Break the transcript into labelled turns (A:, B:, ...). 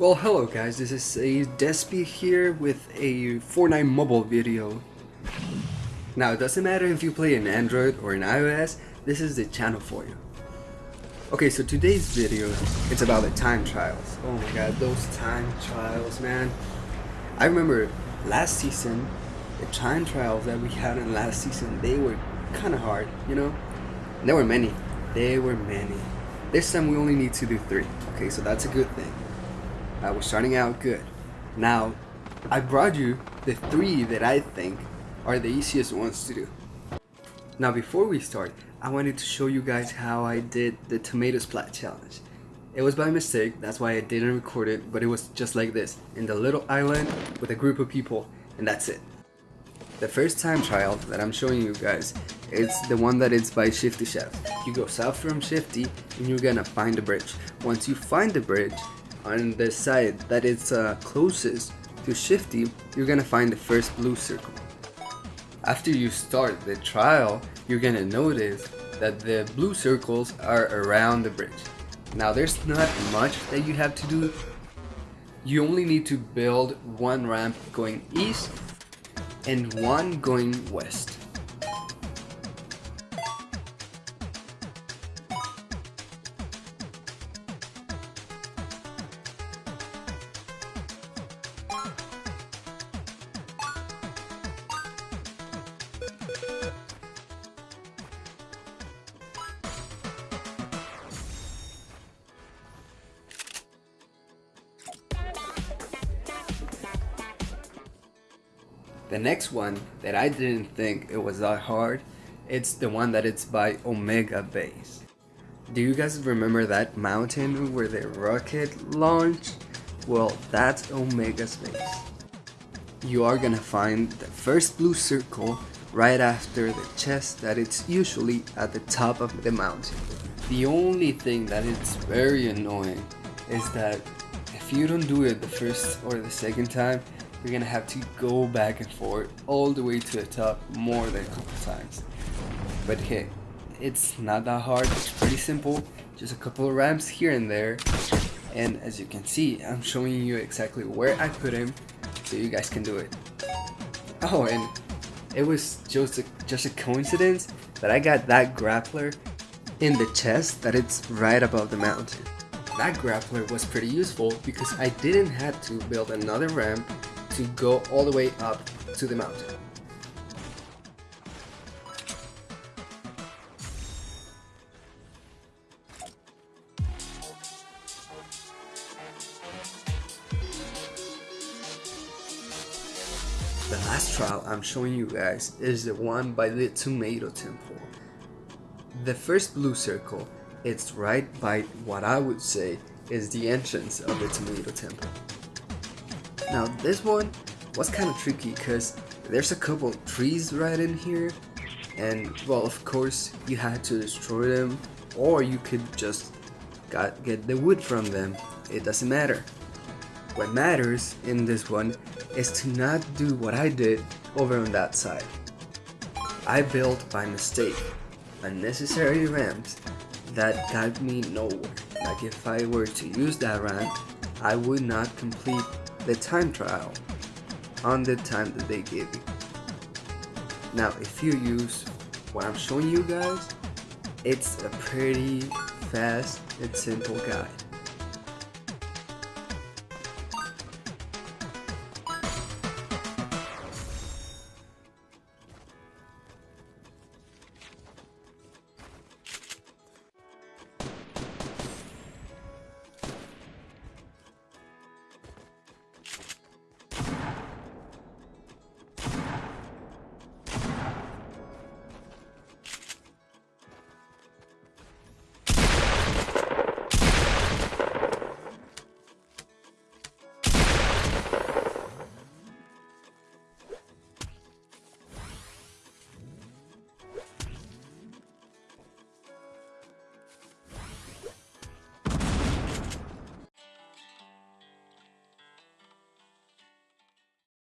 A: Well hello guys, this is a Despy here with a Fortnite mobile video. Now it doesn't matter if you play an Android or an iOS, this is the channel for you. Okay, so today's video it's about the time trials. Oh my god, those time trials man. I remember last season, the time trials that we had in last season, they were kinda hard, you know? There were many. There were many. This time we only need to do three. Okay, so that's a good thing. Uh, we're starting out good. Now, I brought you the three that I think are the easiest ones to do. Now before we start, I wanted to show you guys how I did the tomato splat challenge. It was by mistake, that's why I didn't record it, but it was just like this, in the little island with a group of people, and that's it. The first time trial that I'm showing you guys is the one that is by Shifty Shaft. You go south from Shifty and you're gonna find the bridge. Once you find the bridge, on the side that is uh, closest to Shifty, you're gonna find the first blue circle. After you start the trial, you're gonna notice that the blue circles are around the bridge. Now there's not much that you have to do. You only need to build one ramp going east and one going west. The next one that I didn't think it was that hard, it's the one that it's by Omega Base. Do you guys remember that mountain where the rocket launched? Well, that's Omega's base. You are gonna find the first blue circle right after the chest that it's usually at the top of the mountain. The only thing that is very annoying is that if you don't do it the first or the second time, you're gonna have to go back and forth all the way to the top more than a couple times. But hey, it's not that hard, it's pretty simple, just a couple of ramps here and there. And as you can see, I'm showing you exactly where I put him so you guys can do it. Oh, and it was just a, just a coincidence that I got that grappler in the chest that it's right above the mountain. That grappler was pretty useful because I didn't have to build another ramp to go all the way up to the mountain. The last trial I'm showing you guys is the one by the Tomato Temple. The first blue circle, it's right by what I would say is the entrance of the Tomato Temple. Now this one was kind of tricky because there's a couple trees right in here. And well of course you had to destroy them or you could just got, get the wood from them. It doesn't matter. What matters in this one is to not do what I did over on that side. I built by mistake unnecessary ramps that got me nowhere. Like if I were to use that ramp I would not complete the time trial on the time that they gave you. Now, if you use what I'm showing you guys, it's a pretty fast and simple guide.